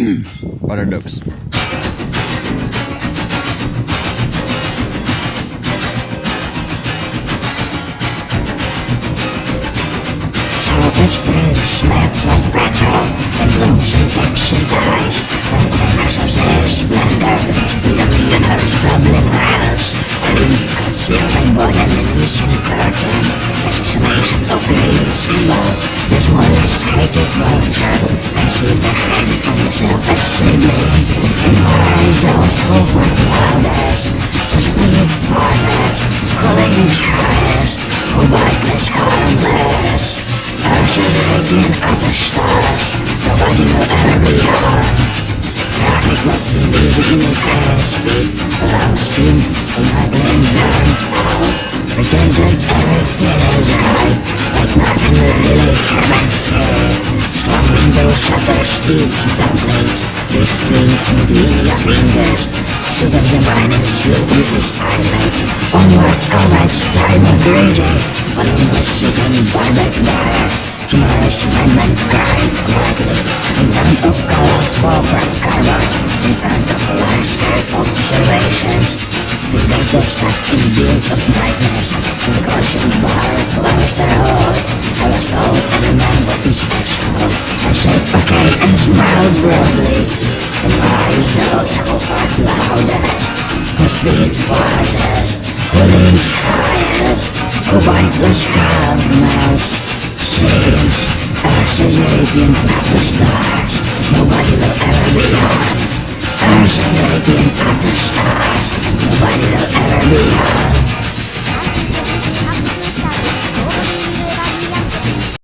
Paradox. Salted spring smells like battle And blooms and dips and dies And glimmers of their splendor With the millionaire's bubbling house Concealing more than the Grecian curtain. Assassination of green symbols This one is hated vulture His highest Who harmless Ashes radiant at the stars Nobody will ever be harmed Traffic will be in the car Loud scream, ugly night out Pretending everything is right Like nothing really happen here windows shutter speeds downplate This thing between your fingers Suit of your mind and shoot with pilot Onwards, onwards, time of raging Following the second barbed wire Tomorrow's amendment cried gladly In front of colorful black cardboard In front of landscape observations Fingers got stuck in beams of brightness the caution bar closed their hold I was told man would be special I said okay and smiled broadly And my those who fought loudest Who speed fastest Who leaned highest Who mindless calmness Seems ashes radiant at the stars Nobody will ever be harmed Ashes radiant at the stars